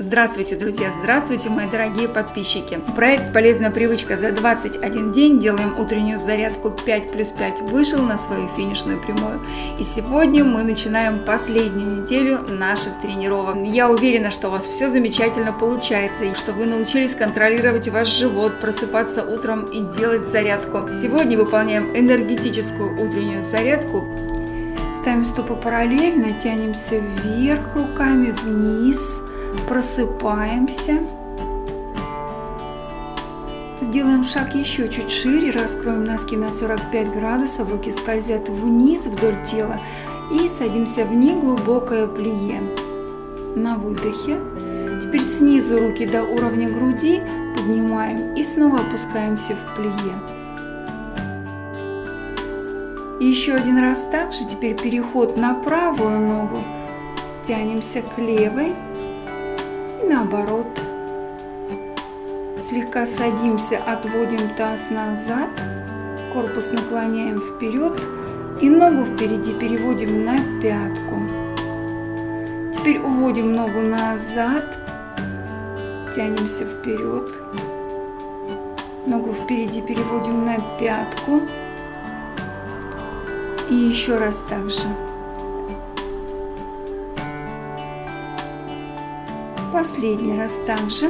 Здравствуйте, друзья! Здравствуйте, мои дорогие подписчики! Проект «Полезная привычка» за 21 день делаем утреннюю зарядку 5 плюс 5 вышел на свою финишную прямую. И сегодня мы начинаем последнюю неделю наших тренировок. Я уверена, что у вас все замечательно получается и что вы научились контролировать ваш живот, просыпаться утром и делать зарядку. Сегодня выполняем энергетическую утреннюю зарядку Ставим стопы параллельно, тянемся вверх руками, вниз, просыпаемся. Сделаем шаг еще чуть шире, раскроем носки на 45 градусов, руки скользят вниз вдоль тела и садимся в неглубокое плие. На выдохе. Теперь снизу руки до уровня груди поднимаем и снова опускаемся в плие. еще один раз также, теперь переход на правую ногу. Тянемся к левой наоборот. Слегка садимся, отводим таз назад, корпус наклоняем вперед и ногу впереди переводим на пятку. Теперь уводим ногу назад, тянемся вперед, ногу впереди переводим на пятку и еще раз так же. Последний раз также.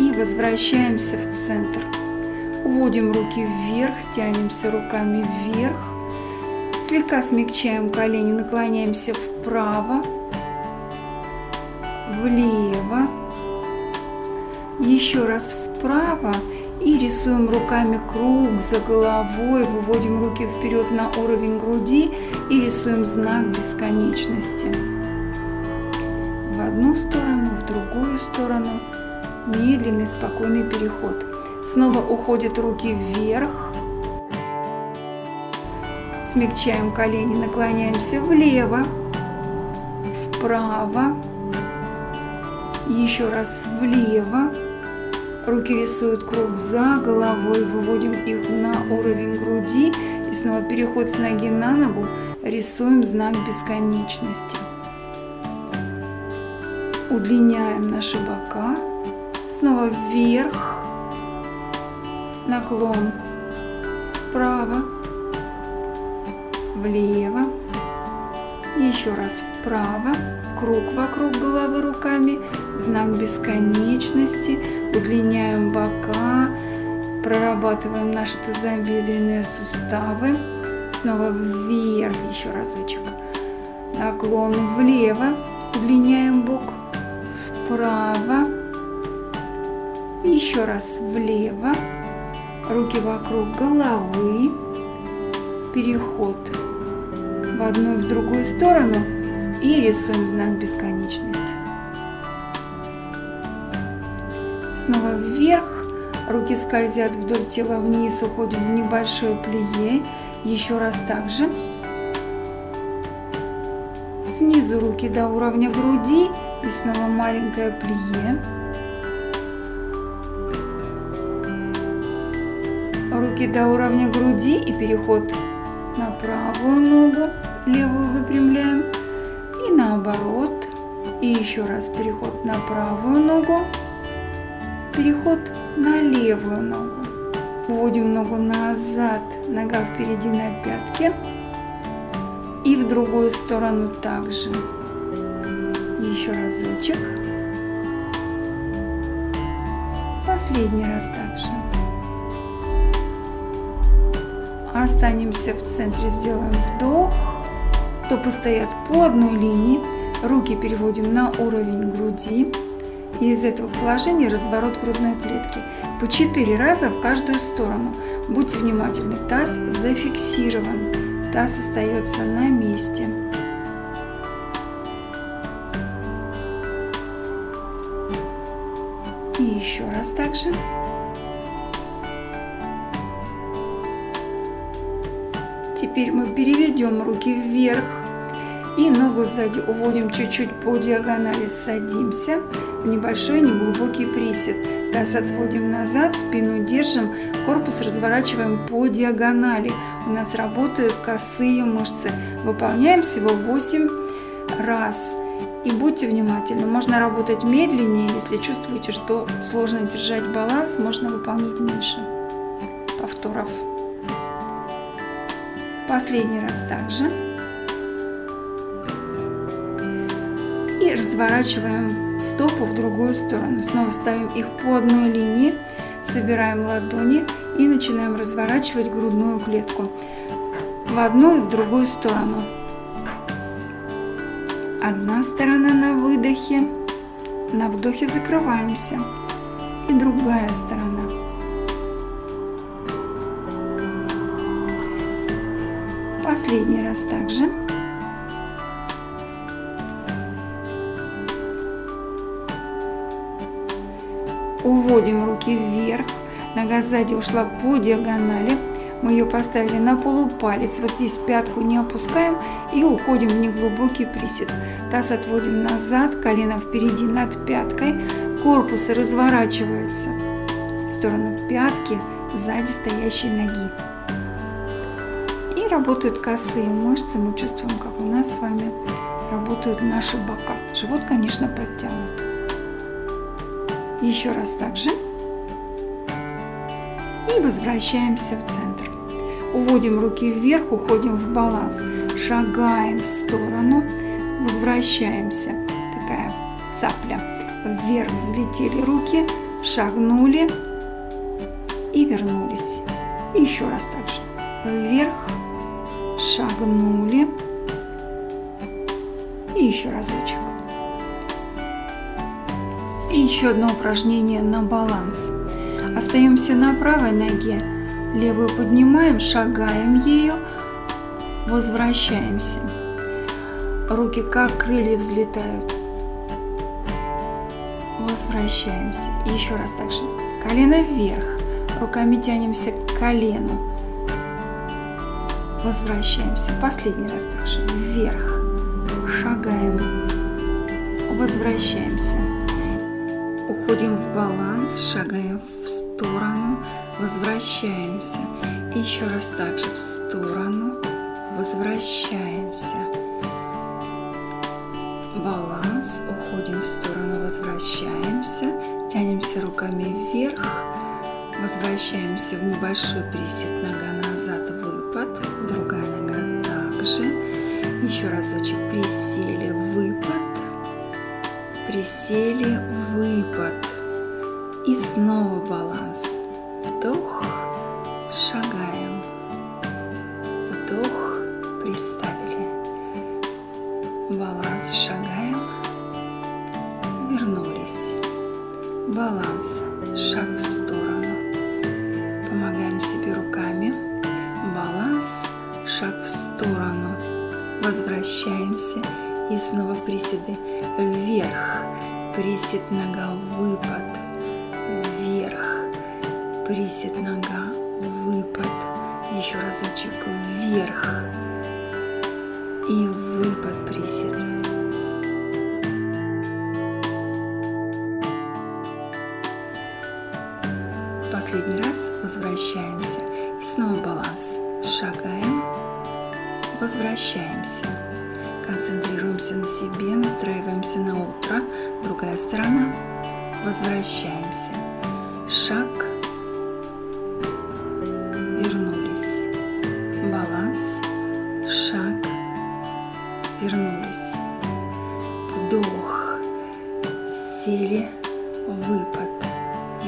И возвращаемся в центр. Уводим руки вверх, тянемся руками вверх. Слегка смягчаем колени, наклоняемся вправо, влево, еще раз вправо и рисуем руками круг за головой, выводим руки вперед на уровень груди и рисуем знак бесконечности одну сторону, в другую сторону. Медленный, спокойный переход. Снова уходят руки вверх. Смягчаем колени, наклоняемся влево, вправо, еще раз влево. Руки рисуют круг за головой, выводим их на уровень груди. И снова переход с ноги на ногу, рисуем знак бесконечности удлиняем наши бока, снова вверх, наклон. Вправо, влево, еще раз вправо, круг вокруг головы руками, знак бесконечности, удлиняем бока, прорабатываем наши тазобедренные суставы, снова вверх, еще разочек, наклон влево, удлиняем бок, вправо, еще раз влево, руки вокруг головы, переход в одну и в другую сторону и рисуем знак бесконечности. Снова вверх, руки скользят вдоль тела вниз, уходим в небольшое плие, еще раз также. Снизу руки до уровня груди и снова маленькое плие. Руки до уровня груди и переход на правую ногу, левую выпрямляем и наоборот. И еще раз переход на правую ногу, переход на левую ногу. Вводим ногу назад, нога впереди на пятке и в другую сторону также. Еще разочек. Последний раз также. Останемся в центре, сделаем вдох. Стопы стоят по одной линии. Руки переводим на уровень груди. И из этого положения разворот грудной клетки. По 4 раза в каждую сторону. Будьте внимательны, таз зафиксирован таз остается на месте. И еще раз также. Теперь мы переведем руки вверх и ногу сзади уводим чуть-чуть по диагонали, садимся в небольшой неглубокий присед. Таз отводим назад, спину держим, корпус разворачиваем по диагонали. У нас работают косые мышцы. Выполняем всего 8 раз. И будьте внимательны, можно работать медленнее, если чувствуете, что сложно держать баланс, можно выполнить меньше повторов. Последний раз также. И разворачиваем стопу в другую сторону. Снова ставим их по одной линии, собираем ладони и начинаем разворачивать грудную клетку в одну и в другую сторону. Одна сторона на выдохе, на вдохе закрываемся. И другая сторона. Последний раз также. Уводим руки вверх. Нога сзади ушла по диагонали. Мы ее поставили на полупалец. Вот здесь пятку не опускаем и уходим в неглубокий присед. Таз отводим назад, колено впереди над пяткой. Корпус разворачивается в сторону пятки сзади стоящей ноги. И работают косые мышцы. Мы чувствуем, как у нас с вами работают наши бока. Живот, конечно, подтянут. Еще раз также. И возвращаемся в центр. Уводим руки вверх, уходим в баланс. Шагаем в сторону, возвращаемся. Такая цапля. Вверх взлетели руки, шагнули и вернулись. Еще раз так же. Вверх, шагнули и еще разочек. И еще одно упражнение на баланс. Остаемся на правой ноге, левую поднимаем, шагаем ею, возвращаемся. Руки как крылья взлетают. Возвращаемся. И еще раз так же. Колено вверх. Руками тянемся к колену. Возвращаемся. Последний раз так же. Вверх. Шагаем. Возвращаемся. Уходим в баланс, шагаем в сторону, возвращаемся. И еще раз также в сторону, возвращаемся. Баланс, уходим в сторону, возвращаемся. Тянемся руками вверх, возвращаемся в небольшой присед, нога назад, выпад, другая нога также. Еще разочек присели, выпад присели, выпад. И снова баланс. Вдох, шагаем. Вдох, приставили. Баланс, шагаем. Вернулись. Баланс, шаг в сторону. Помогаем себе руками. Баланс, шаг в сторону. Возвращаемся и снова приседы вверх, присед нога, выпад, присед нога, выпад, еще разочек вверх и выпад, присед. Последний раз возвращаемся и снова баланс. Шагаем, возвращаемся Концентрируемся на себе, настраиваемся на утро. Другая сторона. Возвращаемся. Шаг. Вдох. Сели. Выпад.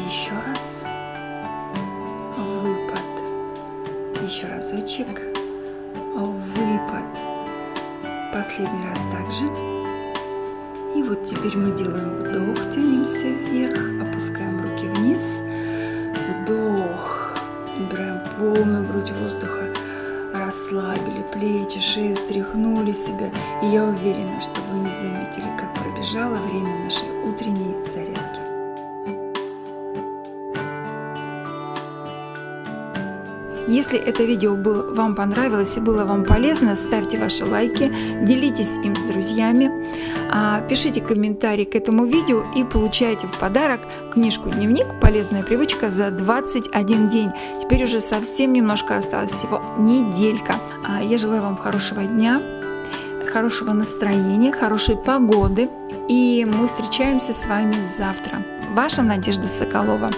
Еще раз. Выпад. Еще разочек. Выпад последний раз также. И вот теперь мы делаем вдох, тянемся вверх, себя. И я уверена, что вы не заметили, как пробежало время нашей утренней зарядки. Если это видео было, вам понравилось и было вам полезно, ставьте ваши лайки, делитесь им с друзьями, а, пишите комментарии к этому видео и получайте в подарок книжку «Дневник. Полезная привычка за 21 день». Теперь уже совсем немножко осталось, всего неделька. А, я желаю вам хорошего дня, хорошего настроения, хорошей погоды. И мы встречаемся с вами завтра. Ваша Надежда Соколова.